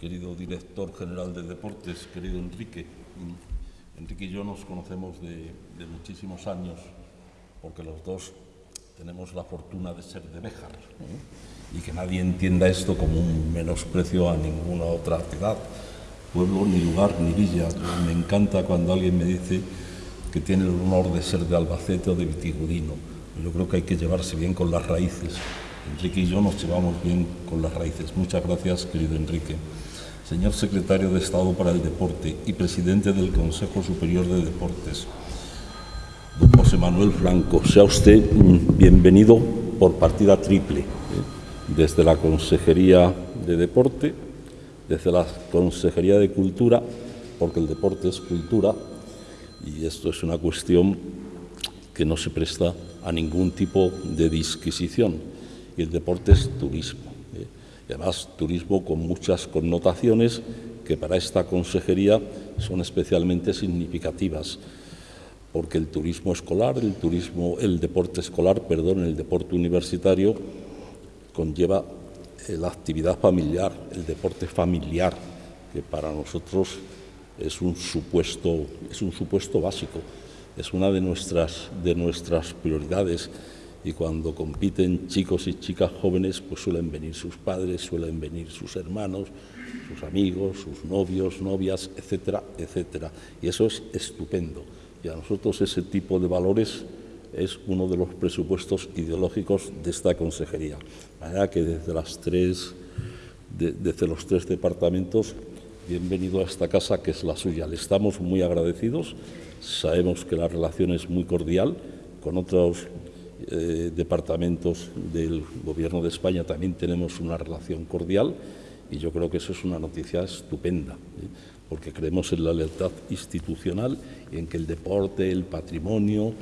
querido director general de deportes, querido Enrique. Enrique y yo nos conocemos de, muchísimos años porque los dos tenemos la fortuna de ser de Béjar ¿eh? y que nadie entienda esto como un menosprecio a ninguna otra ciudad, pueblo, ni lugar, ni villa. Me encanta cuando alguien me dice que tiene el honor de ser de Albacete o de Vitigudino. Yo creo que hay que llevarse bien con las raíces. Enrique y yo nos llevamos bien con las raíces. Muchas gracias, querido Enrique señor secretario de Estado para el Deporte y presidente del Consejo Superior de Deportes, don José Manuel Franco, sea usted mm, bienvenido por partida triple, ¿eh? desde la Consejería de Deporte, desde la Consejería de Cultura, porque el deporte es cultura y esto es una cuestión que no se presta a ningún tipo de disquisición y el deporte es turismo y además turismo con muchas connotaciones que para esta consejería son especialmente significativas, porque el turismo escolar, el turismo, el deporte escolar, perdón, el deporte universitario conlleva eh, la actividad familiar, el deporte familiar, que para nosotros es un supuesto, es un supuesto básico, es una de nuestras, de nuestras prioridades y cuando compiten chicos y chicas jóvenes, pues suelen venir sus padres, suelen venir sus hermanos, sus amigos, sus novios, novias, etcétera, etcétera. Y eso es estupendo. Y a nosotros ese tipo de valores es uno de los presupuestos ideológicos de esta consejería. De manera que desde, las tres, desde los tres departamentos, bienvenido a esta casa que es la suya. Le estamos muy agradecidos, sabemos que la relación es muy cordial con otros eh, departamentos del Gobierno de España también tenemos una relación cordial y yo creo que eso es una noticia estupenda, ¿eh? porque creemos en la lealtad institucional y en que el deporte, el patrimonio,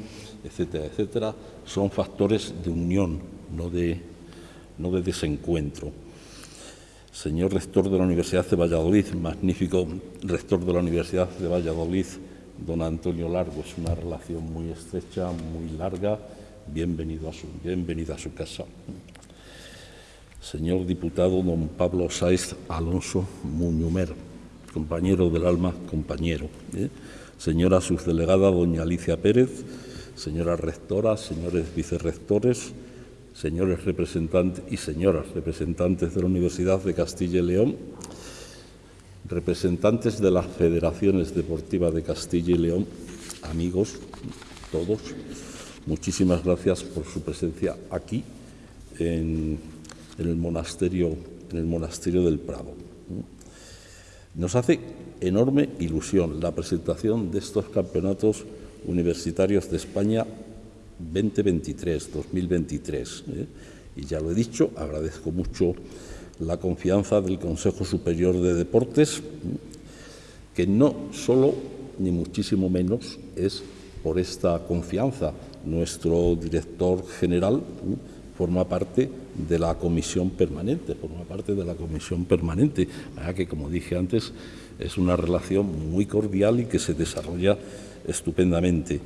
etcétera, etcétera, son factores de unión, no de, no de desencuentro. Señor rector de la Universidad de Valladolid, magnífico rector de la Universidad de Valladolid, don Antonio Largo, es una relación muy estrecha, muy larga, bienvenido a su, a su casa. Señor diputado don Pablo Saiz Alonso Muñumer, compañero del alma, compañero. ¿eh? Señora subdelegada doña Alicia Pérez, señora rectora, señores vicerrectores, señores representantes y señoras representantes de la Universidad de Castilla y León, representantes de las federaciones deportivas de Castilla y León, amigos todos, Muchísimas gracias por su presencia aquí en, el monasterio, en el monasterio del Prado. Nos hace enorme ilusión la presentación de estos campeonatos universitarios de España 2023, 2023. ¿eh? Y ya lo he dicho, agradezco mucho la confianza del Consejo Superior de Deportes, que no solo, ni muchísimo menos, es por esta confianza nuestro director general forma parte de la comisión permanente, forma parte de la comisión permanente, que como dije antes es una relación muy cordial y que se desarrolla estupendamente.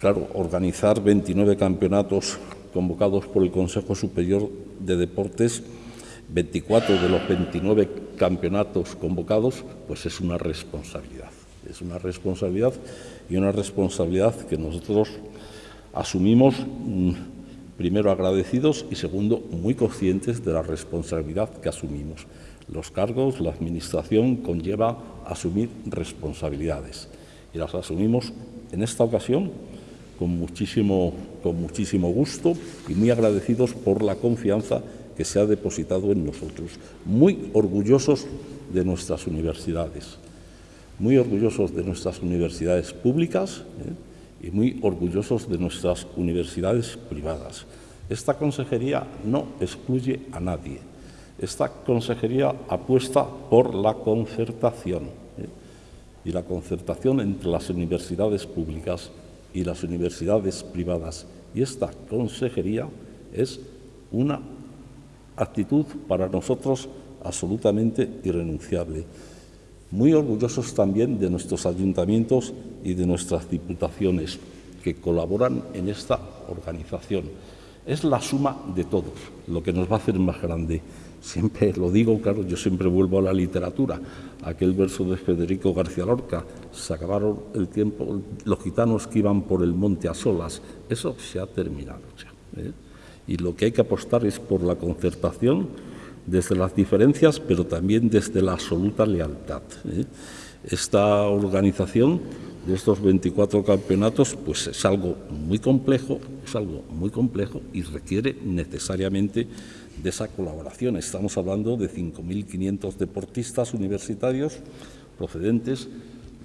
Claro, organizar 29 campeonatos convocados por el Consejo Superior de Deportes, 24 de los 29 campeonatos convocados, pues es una responsabilidad. Es una responsabilidad y una responsabilidad que nosotros asumimos, mm, primero agradecidos y segundo muy conscientes de la responsabilidad que asumimos. Los cargos, la Administración conlleva asumir responsabilidades y las asumimos en esta ocasión con muchísimo, con muchísimo gusto y muy agradecidos por la confianza que se ha depositado en nosotros, muy orgullosos de nuestras universidades muy orgullosos de nuestras universidades públicas ¿eh? y muy orgullosos de nuestras universidades privadas. Esta consejería no excluye a nadie. Esta consejería apuesta por la concertación ¿eh? y la concertación entre las universidades públicas y las universidades privadas. Y esta consejería es una actitud para nosotros absolutamente irrenunciable muy orgullosos también de nuestros ayuntamientos y de nuestras diputaciones que colaboran en esta organización. Es la suma de todos lo que nos va a hacer más grande. siempre lo digo, claro, yo siempre vuelvo a la literatura, aquel verso de Federico García Lorca, se acabaron el tiempo, los gitanos que iban por el monte a solas, eso se ha terminado ya. ¿eh? Y lo que hay que apostar es por la concertación desde las diferencias, pero también desde la absoluta lealtad. ¿eh? Esta organización de estos 24 campeonatos pues es algo muy complejo, es algo muy complejo y requiere necesariamente de esa colaboración. Estamos hablando de 5.500 deportistas universitarios procedentes,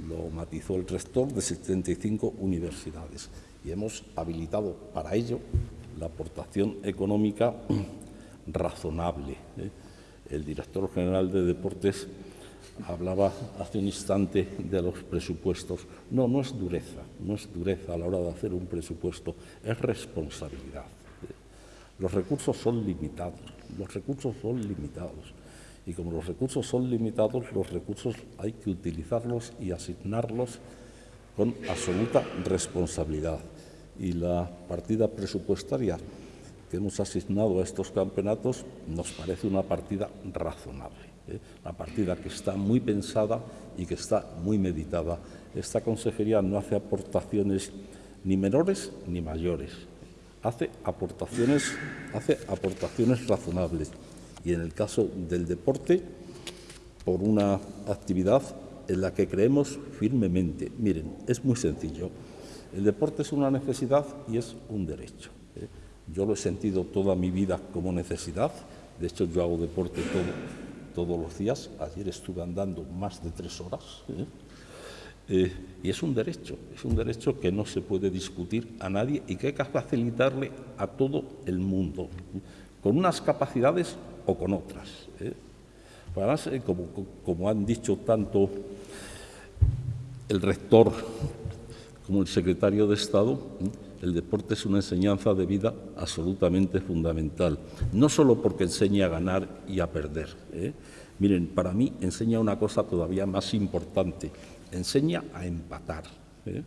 lo matizó el rector, de 75 universidades. Y hemos habilitado para ello la aportación económica razonable. ¿eh? El director general de Deportes hablaba hace un instante de los presupuestos. No, no es dureza, no es dureza a la hora de hacer un presupuesto, es responsabilidad. Los recursos son limitados, los recursos son limitados. Y como los recursos son limitados, los recursos hay que utilizarlos y asignarlos con absoluta responsabilidad. Y la partida presupuestaria que hemos asignado a estos campeonatos nos parece una partida razonable. ¿eh? una partida que está muy pensada y que está muy meditada. Esta consejería no hace aportaciones ni menores ni mayores, hace aportaciones, hace aportaciones razonables. Y en el caso del deporte, por una actividad en la que creemos firmemente. Miren, es muy sencillo. El deporte es una necesidad y es un derecho. Yo lo he sentido toda mi vida como necesidad. De hecho, yo hago deporte todo, todos los días. Ayer estuve andando más de tres horas. ¿eh? Eh, y es un derecho, es un derecho que no se puede discutir a nadie y que hay que facilitarle a todo el mundo, con unas capacidades o con otras. ¿eh? Además, como han dicho tanto el rector como el secretario de Estado, el deporte es una enseñanza de vida absolutamente fundamental, no solo porque enseña a ganar y a perder. ¿eh? Miren, para mí enseña una cosa todavía más importante, enseña a empatar. ¿eh?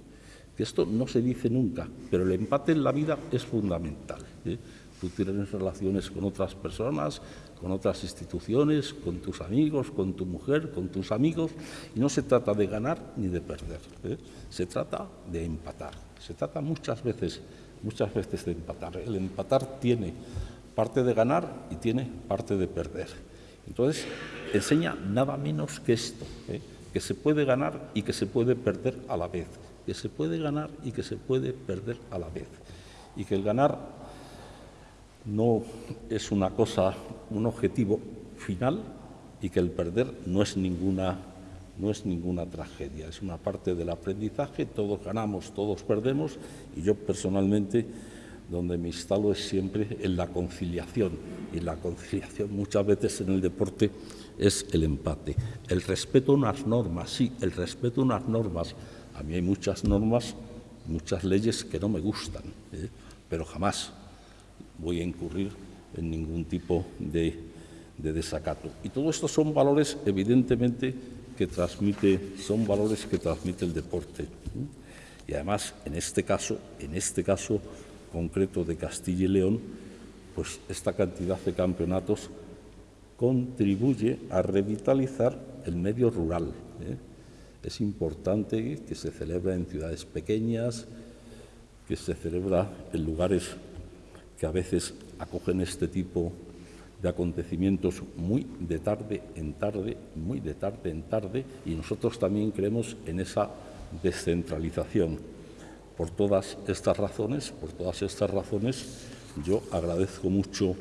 Esto no se dice nunca, pero el empate en la vida es fundamental. ¿eh? Tú tienes relaciones con otras personas, con otras instituciones, con tus amigos, con tu mujer, con tus amigos, y no se trata de ganar ni de perder, se trata de empatar. Se trata muchas veces, muchas veces de empatar. El empatar tiene parte de ganar y tiene parte de perder. Entonces, enseña nada menos que esto, ¿eh? que se puede ganar y que se puede perder a la vez, que se puede ganar y que se puede perder a la vez, y que el ganar no es una cosa, un objetivo final, y que el perder no es ninguna no es ninguna tragedia, es una parte del aprendizaje, todos ganamos, todos perdemos y yo personalmente donde me instalo es siempre en la conciliación y la conciliación muchas veces en el deporte es el empate. El respeto a unas normas, sí, el respeto a unas normas. A mí hay muchas normas, muchas leyes que no me gustan, ¿eh? pero jamás voy a incurrir en ningún tipo de, de desacato. Y todo esto son valores evidentemente que transmite, son valores que transmite el deporte. Y además, en este caso, en este caso concreto de Castilla y León, pues esta cantidad de campeonatos contribuye a revitalizar el medio rural. ¿eh? Es importante que se celebre en ciudades pequeñas, que se celebra en lugares que a veces acogen este tipo de acontecimientos muy de tarde en tarde, muy de tarde en tarde, y nosotros también creemos en esa descentralización. Por todas estas razones, por todas estas razones, yo agradezco mucho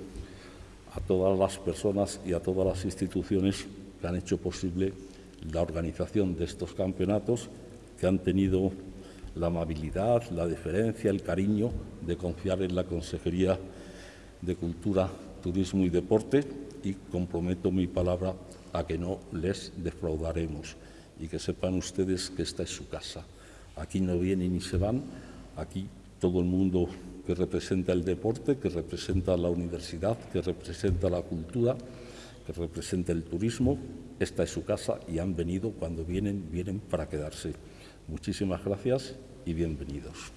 a todas las personas y a todas las instituciones que han hecho posible la organización de estos campeonatos, que han tenido la amabilidad, la deferencia, el cariño de confiar en la Consejería de Cultura turismo y deporte y comprometo mi palabra a que no les defraudaremos y que sepan ustedes que esta es su casa. Aquí no vienen ni se van, aquí todo el mundo que representa el deporte, que representa la universidad, que representa la cultura, que representa el turismo, esta es su casa y han venido, cuando vienen, vienen para quedarse. Muchísimas gracias y bienvenidos.